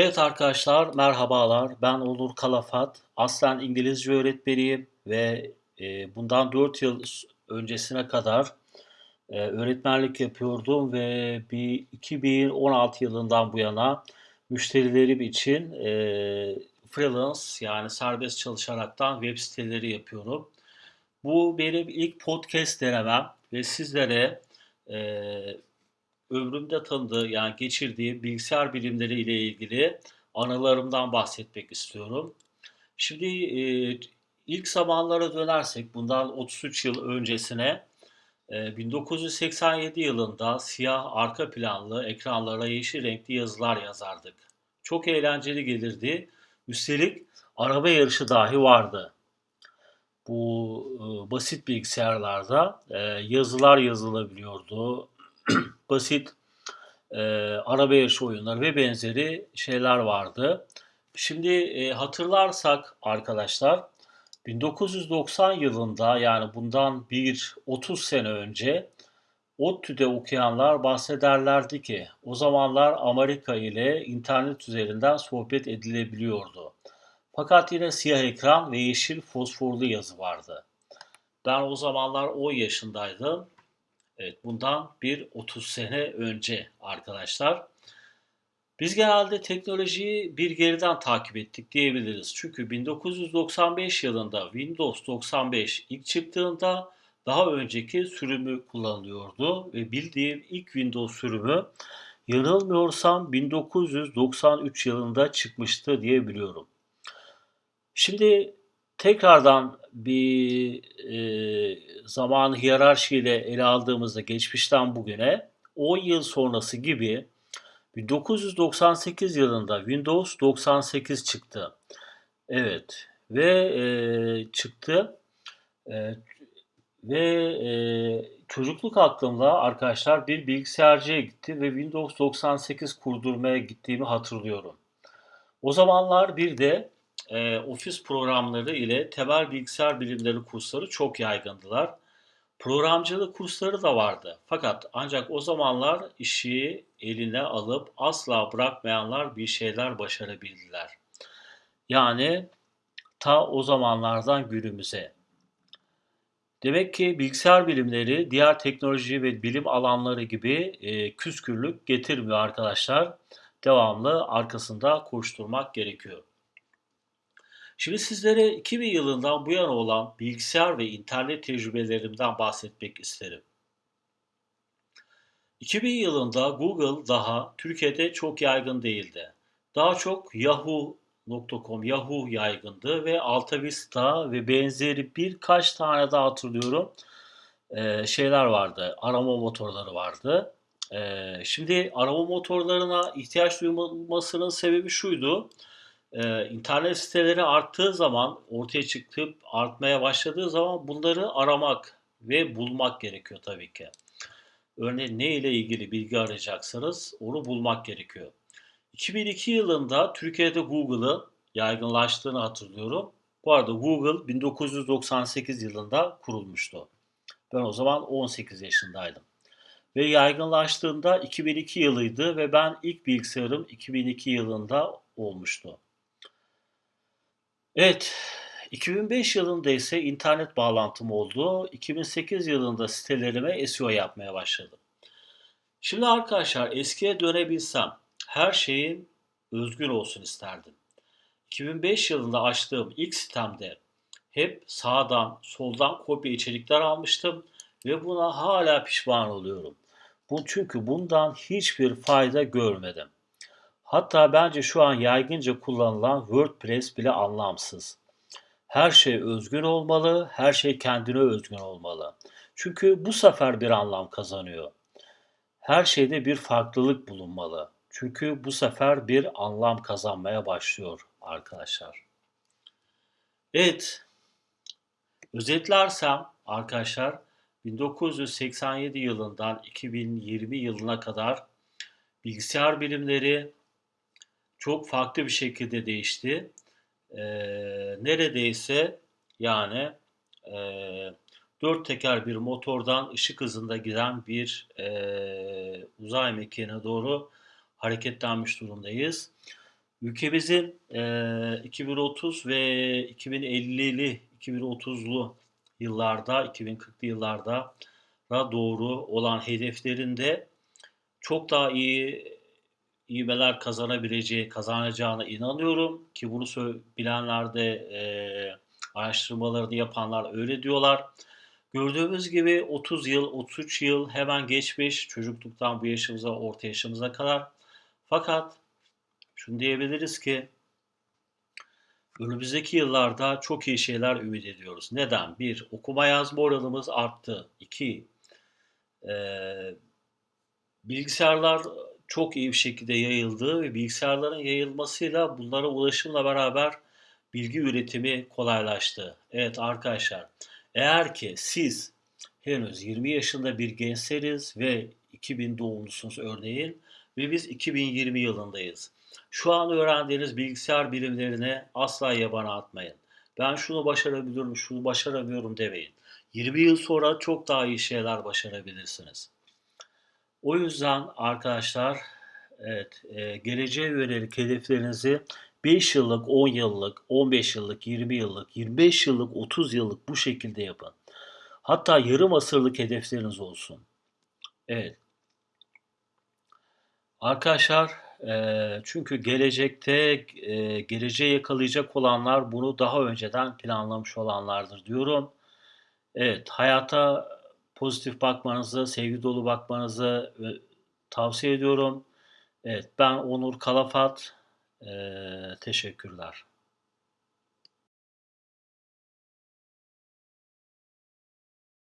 Evet arkadaşlar, merhabalar. Ben Onur Kalafat. Aslen İngilizce öğretmeniyim ve e, bundan 4 yıl öncesine kadar e, öğretmenlik yapıyordum ve bir 2016 yılından bu yana müşterilerim için e, freelance yani serbest çalışaraktan web siteleri yapıyorum. Bu benim ilk podcast denemem ve sizlere ömrümde tanıdığı yani geçirdiğim bilgisayar bilimleri ile ilgili anılarımdan bahsetmek istiyorum. Şimdi e, ilk zamanlara dönersek bundan 33 yıl öncesine e, 1987 yılında siyah arka planlı ekranlara yeşil renkli yazılar yazardık. Çok eğlenceli gelirdi. Üstelik araba yarışı dahi vardı. Bu e, basit bilgisayarlarda e, yazılar yazılabiliyordu. basit e, araba yarışı oyunları ve benzeri şeyler vardı. Şimdi e, hatırlarsak arkadaşlar 1990 yılında yani bundan bir 30 sene önce ODTÜ'de okuyanlar bahsederlerdi ki o zamanlar Amerika ile internet üzerinden sohbet edilebiliyordu. Fakat yine siyah ekran ve yeşil fosforlu yazı vardı. Ben o zamanlar 10 yaşındaydım Evet, bundan bir 30 sene önce arkadaşlar. Biz genelde teknolojiyi bir geriden takip ettik diyebiliriz. Çünkü 1995 yılında Windows 95 ilk çıktığında daha önceki sürümü kullanılıyordu ve bildiğim ilk Windows sürümü yanılmıyorsam 1993 yılında çıkmıştı diye biliyorum. Şimdi tekrardan bir e, zamanı hiyerarşiyle ele aldığımızda geçmişten bugüne 10 yıl sonrası gibi 1998 yılında Windows 98 çıktı. Evet ve e, çıktı e, ve e, çocukluk aklımda arkadaşlar bir bilgisayarcıya gitti ve Windows 98 kurdurmaya gittiğimi hatırlıyorum. O zamanlar bir de e, ofis programları ile temel bilgisayar bilimleri kursları çok yaygındılar. Programcılık kursları da vardı. Fakat ancak o zamanlar işi eline alıp asla bırakmayanlar bir şeyler başarabildiler. Yani ta o zamanlardan günümüze. Demek ki bilgisayar bilimleri diğer teknoloji ve bilim alanları gibi e, küskürlük getirmiyor arkadaşlar. Devamlı arkasında koşturmak gerekiyor. Şimdi sizlere 2000 yılından bu yana olan bilgisayar ve internet tecrübelerimden bahsetmek isterim. 2000 yılında Google daha Türkiye'de çok yaygın değildi. Daha çok Yahoo.com, Yahoo yaygındı ve AltaVista ve benzeri birkaç tane daha hatırlıyorum ee, şeyler vardı, arama motorları vardı. Ee, şimdi arama motorlarına ihtiyaç duyulmasının sebebi şuydu e, internet siteleri arttığı zaman, ortaya çıkıp artmaya başladığı zaman bunları aramak ve bulmak gerekiyor tabii ki. Örneğin ne ile ilgili bilgi arayacaksanız onu bulmak gerekiyor. 2002 yılında Türkiye'de Google'ı yaygınlaştığını hatırlıyorum. Bu arada Google 1998 yılında kurulmuştu. Ben o zaman 18 yaşındaydım. Ve yaygınlaştığında 2002 yılıydı ve ben ilk bilgisayarım 2002 yılında olmuştu. Evet, 2005 yılında ise internet bağlantım oldu. 2008 yılında sitelerime SEO yapmaya başladım. Şimdi arkadaşlar eskiye dönebilsem her şeyin özgür olsun isterdim. 2005 yılında açtığım ilk sitemde hep sağdan, soldan kopya içerikler almıştım ve buna hala pişman oluyorum. Bu çünkü bundan hiçbir fayda görmedim. Hatta bence şu an yaygınca kullanılan WordPress bile anlamsız. Her şey özgün olmalı, her şey kendine özgün olmalı. Çünkü bu sefer bir anlam kazanıyor. Her şeyde bir farklılık bulunmalı. Çünkü bu sefer bir anlam kazanmaya başlıyor arkadaşlar. Evet, özetlersem arkadaşlar 1987 yılından 2020 yılına kadar bilgisayar bilimleri, çok farklı bir şekilde değişti. E, neredeyse yani e, dört teker bir motordan ışık hızında giden bir e, uzay mekiğine doğru hareketlenmiş durumdayız. Ülkemizin eee, 2030 ve 2050'li, 2030'lu yıllarda, 2040'lı yıllarda doğru olan hedeflerinde çok daha iyi ivmeler kazanabileceği, kazanacağına inanıyorum ki bunu bilenler de eee, araştırmalarını yapanlar öyle diyorlar. Gördüğümüz gibi 30 yıl, 33 yıl hemen geçmiş çocukluktan bu yaşımıza, orta yaşımıza kadar. Fakat şunu diyebiliriz ki önümüzdeki yıllarda çok iyi şeyler ümit ediyoruz. Neden? Bir, okuma yazma oranımız arttı. İki, eee, bilgisayarlar çok iyi bir şekilde yayıldı ve bilgisayarların yayılmasıyla bunlara ulaşımla beraber bilgi üretimi kolaylaştı. Evet arkadaşlar, eğer ki siz henüz 20 yaşında bir gençseniz ve 2000 doğumlusunuz örneğin ve biz 2020 yılındayız. Şu an öğrendiğiniz bilgisayar bilimlerine asla yabana atmayın. Ben şunu başarabiliyorum, şunu başaramıyorum demeyin. 20 yıl sonra çok daha iyi şeyler başarabilirsiniz. O yüzden arkadaşlar, evet, e, geleceğe yönelik hedeflerinizi 5 yıllık, 10 yıllık, 15 yıllık, 20 yıllık, 25 yıllık, 30 yıllık bu şekilde yapın. Hatta yarım asırlık hedefleriniz olsun. Evet. Arkadaşlar, e, çünkü gelecekte e, geleceği yakalayacak olanlar bunu daha önceden planlamış olanlardır diyorum. Evet, hayata pozitif bakmanızı, sevgi dolu bakmanızı e, tavsiye ediyorum. Evet, ben Onur Kalafat. E, teşekkürler.